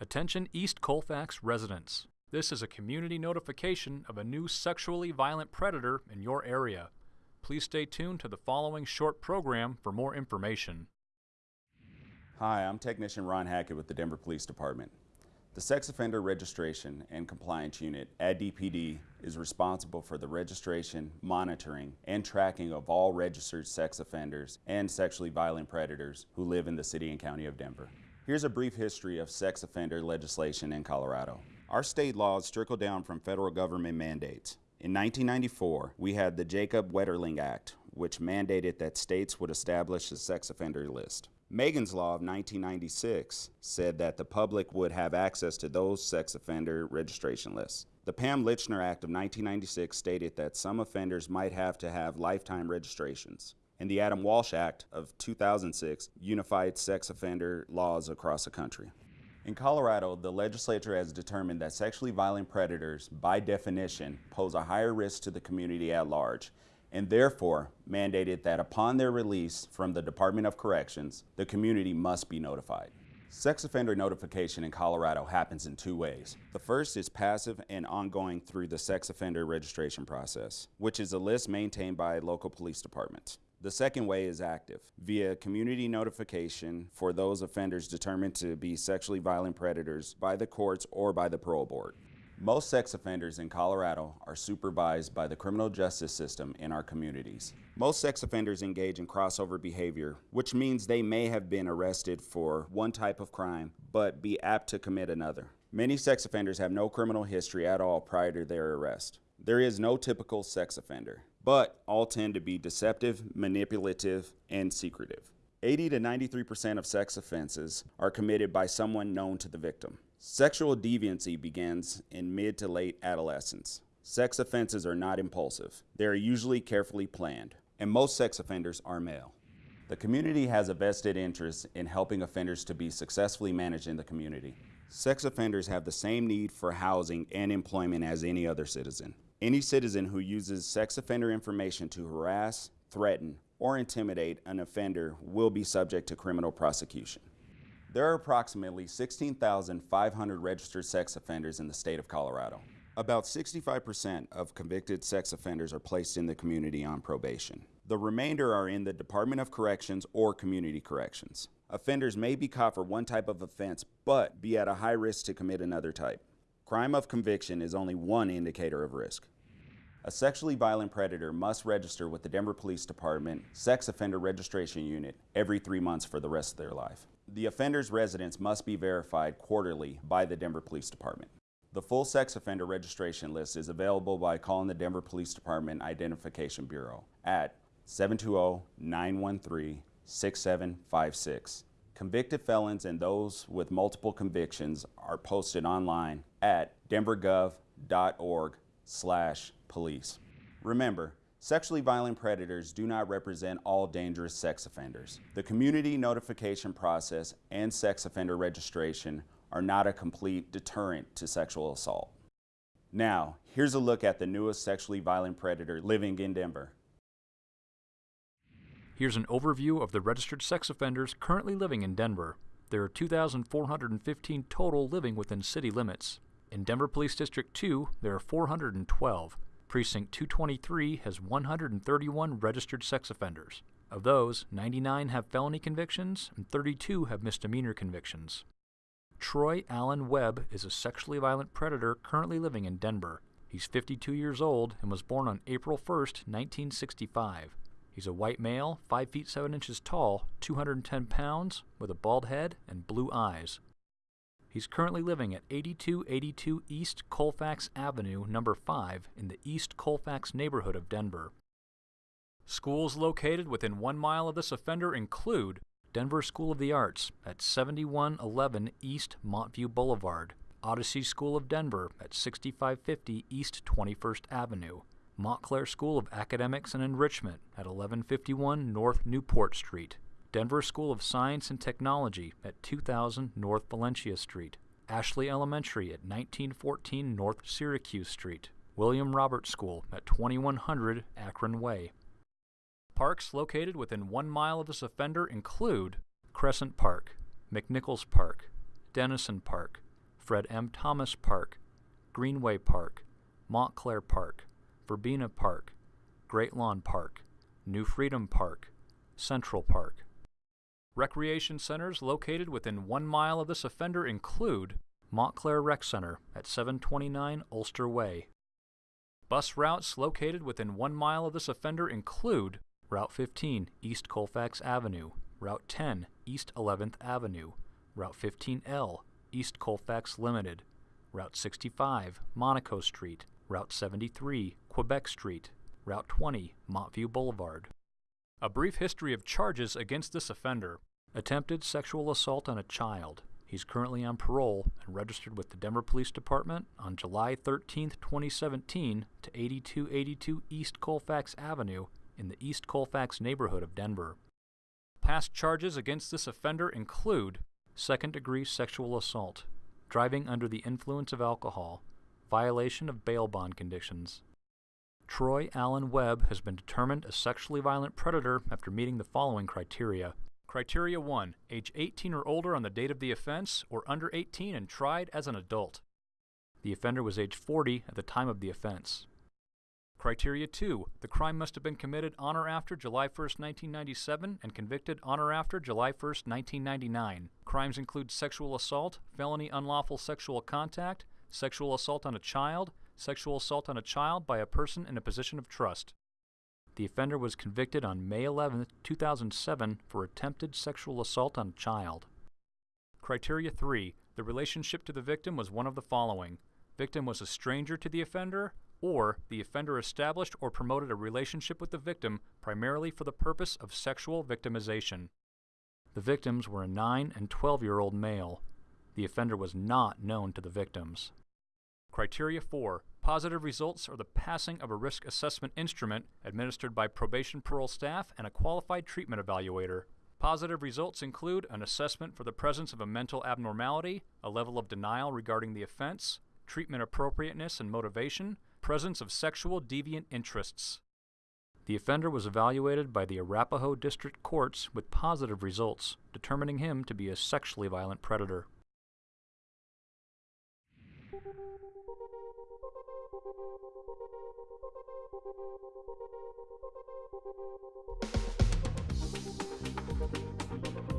Attention East Colfax residents. This is a community notification of a new sexually violent predator in your area. Please stay tuned to the following short program for more information. Hi, I'm Technician Ron Hackett with the Denver Police Department. The Sex Offender Registration and Compliance Unit at DPD is responsible for the registration, monitoring, and tracking of all registered sex offenders and sexually violent predators who live in the City and County of Denver. Here's a brief history of sex offender legislation in Colorado. Our state laws trickle down from federal government mandates. In 1994, we had the Jacob Wetterling Act, which mandated that states would establish a sex offender list. Megan's Law of 1996 said that the public would have access to those sex offender registration lists. The Pam Lychner Act of 1996 stated that some offenders might have to have lifetime registrations and the Adam Walsh Act of 2006 unified sex offender laws across the country. In Colorado, the legislature has determined that sexually violent predators, by definition, pose a higher risk to the community at large, and therefore mandated that upon their release from the Department of Corrections, the community must be notified. Sex offender notification in Colorado happens in two ways. The first is passive and ongoing through the sex offender registration process, which is a list maintained by local police departments. The second way is active, via community notification for those offenders determined to be sexually violent predators by the courts or by the parole board. Most sex offenders in Colorado are supervised by the criminal justice system in our communities. Most sex offenders engage in crossover behavior, which means they may have been arrested for one type of crime, but be apt to commit another. Many sex offenders have no criminal history at all prior to their arrest. There is no typical sex offender but all tend to be deceptive, manipulative, and secretive. 80 to 93% of sex offenses are committed by someone known to the victim. Sexual deviancy begins in mid to late adolescence. Sex offenses are not impulsive. They are usually carefully planned, and most sex offenders are male. The community has a vested interest in helping offenders to be successfully managed in the community. Sex offenders have the same need for housing and employment as any other citizen. Any citizen who uses sex offender information to harass, threaten, or intimidate an offender will be subject to criminal prosecution. There are approximately 16,500 registered sex offenders in the state of Colorado. About 65% of convicted sex offenders are placed in the community on probation. The remainder are in the Department of Corrections or Community Corrections. Offenders may be caught for one type of offense, but be at a high risk to commit another type. Crime of conviction is only one indicator of risk. A sexually violent predator must register with the Denver Police Department Sex Offender Registration Unit every three months for the rest of their life. The offender's residence must be verified quarterly by the Denver Police Department. The full sex offender registration list is available by calling the Denver Police Department Identification Bureau at 720-913-6756 Convicted felons and those with multiple convictions are posted online at denvergov.org slash police. Remember, sexually violent predators do not represent all dangerous sex offenders. The community notification process and sex offender registration are not a complete deterrent to sexual assault. Now, here's a look at the newest sexually violent predator living in Denver. Here's an overview of the registered sex offenders currently living in Denver. There are 2,415 total living within city limits. In Denver Police District 2, there are 412. Precinct 223 has 131 registered sex offenders. Of those, 99 have felony convictions and 32 have misdemeanor convictions. Troy Allen Webb is a sexually violent predator currently living in Denver. He's 52 years old and was born on April 1, 1965. He's a white male, 5 feet 7 inches tall, 210 pounds, with a bald head and blue eyes. He's currently living at 8282 East Colfax Avenue, number 5, in the East Colfax neighborhood of Denver. Schools located within one mile of this offender include Denver School of the Arts at 7111 East Montview Boulevard, Odyssey School of Denver at 6550 East 21st Avenue, Montclair School of Academics and Enrichment at 1151 North Newport Street, Denver School of Science and Technology at 2000 North Valencia Street, Ashley Elementary at 1914 North Syracuse Street, William Roberts School at 2100 Akron Way. Parks located within one mile of this offender include Crescent Park, McNichols Park, Denison Park, Fred M. Thomas Park, Greenway Park, Montclair Park, Verbena Park, Great Lawn Park, New Freedom Park, Central Park. Recreation centers located within one mile of this offender include Montclair Rec Center at 729 Ulster Way. Bus routes located within one mile of this offender include Route 15 East Colfax Avenue, Route 10 East 11th Avenue, Route 15L East Colfax Limited, Route 65 Monaco Street, Route 73 Quebec Street, Route 20 Montview Boulevard. A brief history of charges against this offender. Attempted sexual assault on a child. He's currently on parole and registered with the Denver Police Department on July 13, 2017 to 8282 East Colfax Avenue in the East Colfax neighborhood of Denver. Past charges against this offender include second degree sexual assault, driving under the influence of alcohol, violation of bail bond conditions. Troy Allen Webb has been determined a sexually violent predator after meeting the following criteria. Criteria 1 Age 18 or older on the date of the offense, or under 18 and tried as an adult. The offender was age 40 at the time of the offense. Criteria 2 The crime must have been committed on or after July 1, 1997, and convicted on or after July 1, 1999. Crimes include sexual assault, felony unlawful sexual contact, sexual assault on a child, sexual assault on a child by a person in a position of trust. The offender was convicted on May 11, 2007 for attempted sexual assault on a child. Criteria 3. The relationship to the victim was one of the following. Victim was a stranger to the offender, or the offender established or promoted a relationship with the victim primarily for the purpose of sexual victimization. The victims were a 9 and 12 year old male. The offender was not known to the victims. Criteria 4. Positive results are the passing of a risk assessment instrument administered by probation parole staff and a qualified treatment evaluator. Positive results include an assessment for the presence of a mental abnormality, a level of denial regarding the offense, treatment appropriateness and motivation, presence of sexual deviant interests. The offender was evaluated by the Arapahoe District Courts with positive results, determining him to be a sexually violent predator. Thank you.